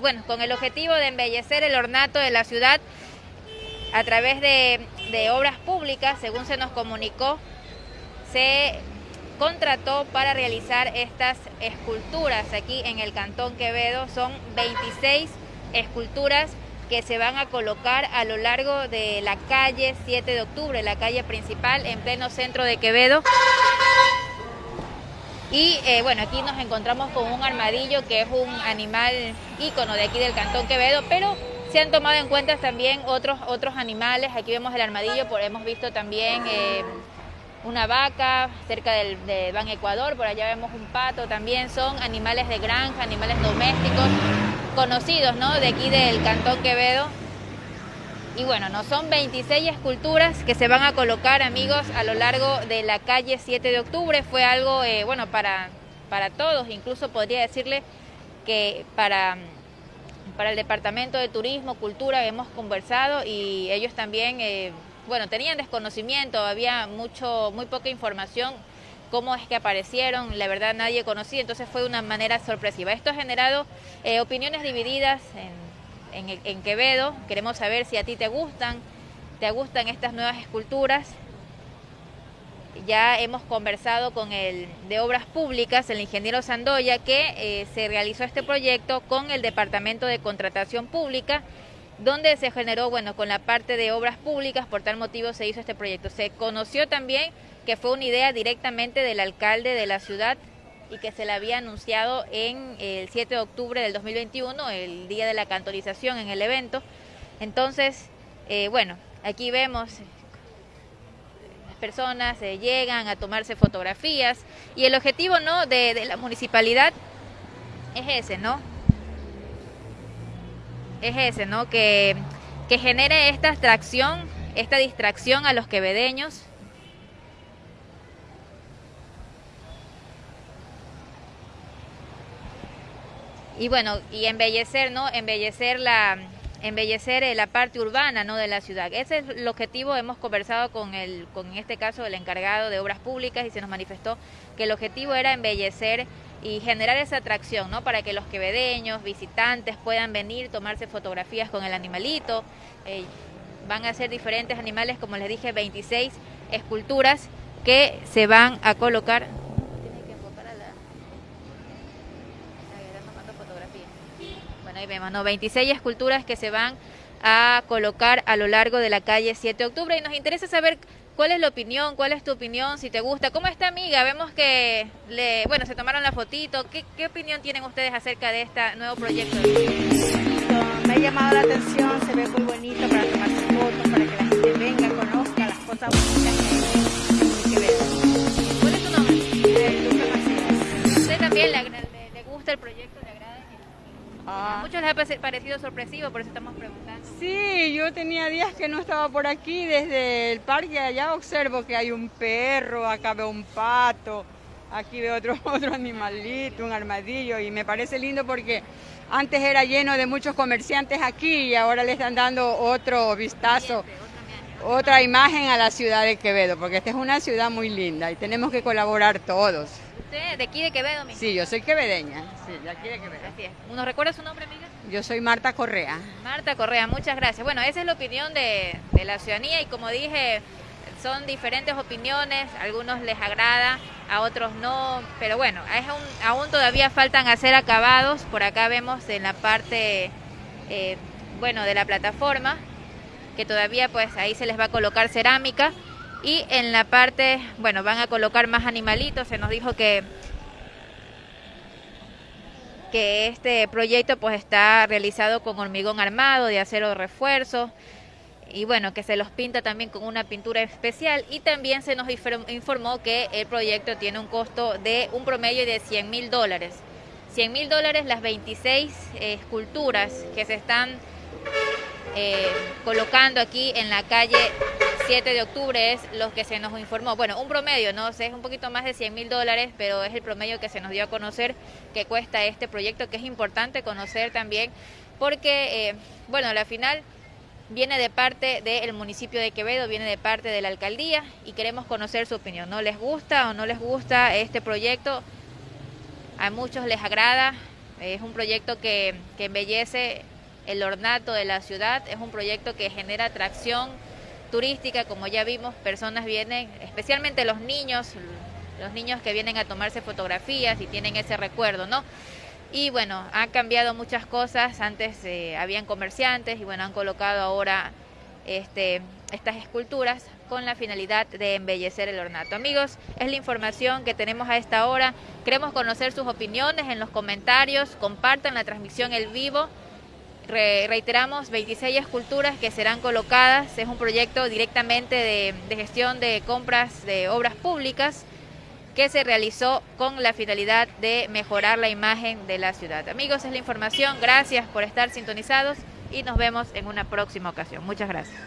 Bueno, con el objetivo de embellecer el ornato de la ciudad a través de, de obras públicas, según se nos comunicó, se contrató para realizar estas esculturas aquí en el Cantón Quevedo. Son 26 esculturas que se van a colocar a lo largo de la calle 7 de octubre, la calle principal en pleno centro de Quevedo. Y eh, bueno, aquí nos encontramos con un armadillo que es un animal ícono de aquí del Cantón Quevedo, pero se han tomado en cuenta también otros, otros animales. Aquí vemos el armadillo, por, hemos visto también eh, una vaca cerca del de Ban Ecuador, por allá vemos un pato también. Son animales de granja, animales domésticos conocidos ¿no? de aquí del Cantón Quevedo. Y bueno, no son 26 esculturas que se van a colocar, amigos, a lo largo de la calle 7 de octubre. Fue algo, eh, bueno, para, para todos, incluso podría decirle que para, para el Departamento de Turismo, Cultura, hemos conversado y ellos también, eh, bueno, tenían desconocimiento, había mucho, muy poca información cómo es que aparecieron, la verdad nadie conocía, entonces fue de una manera sorpresiva. Esto ha generado eh, opiniones divididas en en, Quevedo. Queremos saber si a ti te gustan, te gustan estas nuevas esculturas. Ya hemos conversado con el de Obras Públicas, el ingeniero Sandoya, que eh, se realizó este proyecto con el Departamento de Contratación Pública, donde se generó, bueno, con la parte de Obras Públicas, por tal motivo se hizo este proyecto. Se conoció también que fue una idea directamente del alcalde de la ciudad, y que se le había anunciado en el 7 de octubre del 2021, el día de la cantorización en el evento. Entonces, eh, bueno, aquí vemos las personas eh, llegan a tomarse fotografías y el objetivo no de, de la municipalidad es ese, ¿no? Es ese, ¿no? Que, que genere esta atracción, esta distracción a los quevedeños y bueno, y embellecer, ¿no? Embellecer la embellecer eh, la parte urbana ¿no? de la ciudad. Ese es el objetivo, hemos conversado con el, con en este caso el encargado de obras públicas y se nos manifestó que el objetivo era embellecer y generar esa atracción, ¿no? Para que los quevedeños, visitantes puedan venir, tomarse fotografías con el animalito. Eh, van a ser diferentes animales, como les dije, 26 esculturas que se van a colocar ahí vemos, ¿no? 26 esculturas que se van a colocar a lo largo de la calle 7 de octubre y nos interesa saber cuál es la opinión, cuál es tu opinión, si te gusta. ¿Cómo está amiga? Vemos que, le, bueno, se tomaron la fotito. ¿Qué, ¿Qué opinión tienen ustedes acerca de este nuevo proyecto? Me ha llamado la atención, se ve muy bonito para tomarse fotos, para que la gente venga, conozca las cosas bonitas que hay ¿Cuál es tu nombre? Eh, Lucas ¿Usted también le, gusta el proyecto? Ah. A muchos les ha parecido sorpresivo, por eso estamos preguntando. Sí, yo tenía días que no estaba por aquí, desde el parque allá observo que hay un perro, acá veo un pato, aquí veo otro, otro animalito, un armadillo, y me parece lindo porque antes era lleno de muchos comerciantes aquí y ahora le están dando otro vistazo, otra imagen a la ciudad de Quevedo, porque esta es una ciudad muy linda y tenemos que colaborar todos. ¿Usted de aquí de Quevedo mismo? Sí, yo soy quevedeña, sí, de aquí de Quevedo. Así es. ¿Nos recuerda su nombre, amiga? Yo soy Marta Correa. Marta Correa, muchas gracias. Bueno, esa es la opinión de, de la ciudadanía y como dije, son diferentes opiniones, a algunos les agrada, a otros no, pero bueno, aún todavía faltan hacer acabados, por acá vemos en la parte, eh, bueno, de la plataforma, que todavía pues ahí se les va a colocar cerámica, y en la parte, bueno, van a colocar más animalitos, se nos dijo que que este proyecto pues está realizado con hormigón armado de acero de refuerzo. Y bueno, que se los pinta también con una pintura especial. Y también se nos informó que el proyecto tiene un costo de un promedio de 100 mil dólares. 100 mil dólares las 26 eh, esculturas que se están eh, colocando aquí en la calle 7 de octubre es lo que se nos informó. Bueno, un promedio, ¿no? sé, es un poquito más de 100 mil dólares, pero es el promedio que se nos dio a conocer que cuesta este proyecto, que es importante conocer también, porque, eh, bueno, la final viene de parte del municipio de Quevedo, viene de parte de la alcaldía y queremos conocer su opinión. ¿No les gusta o no les gusta este proyecto? A muchos les agrada, Es un proyecto que, que embellece el ornato de la ciudad, es un proyecto que genera atracción turística, como ya vimos, personas vienen, especialmente los niños, los niños que vienen a tomarse fotografías y tienen ese recuerdo, ¿no? Y bueno, han cambiado muchas cosas, antes eh, habían comerciantes y bueno, han colocado ahora este, estas esculturas con la finalidad de embellecer el ornato. Amigos, es la información que tenemos a esta hora. Queremos conocer sus opiniones en los comentarios, compartan la transmisión en vivo. Reiteramos, 26 esculturas que serán colocadas. Es un proyecto directamente de, de gestión de compras de obras públicas que se realizó con la finalidad de mejorar la imagen de la ciudad. Amigos, es la información. Gracias por estar sintonizados y nos vemos en una próxima ocasión. Muchas gracias.